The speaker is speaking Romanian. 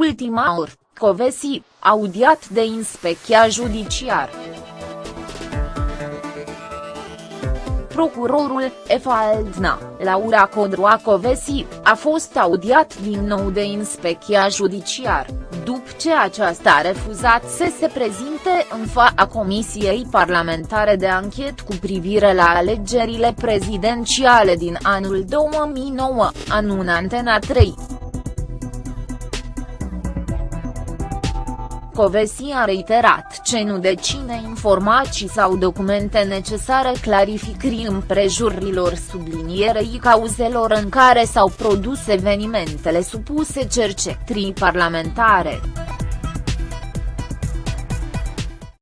ultima oră, Covesi, audiat de inspecția judiciar. Procurorul, Efaldna, Laura Codroacovesi, a fost audiat din nou de inspecția judiciar, după ce aceasta a refuzat să se prezinte în fața Comisiei Parlamentare de Anchet cu privire la alegerile prezidențiale din anul 2009, anul Antena 3. Covesi a reiterat ce nu deține informații sau documente necesare clarificării împrejurilor sublinierei cauzelor în care s-au produs evenimentele supuse cercetării parlamentare.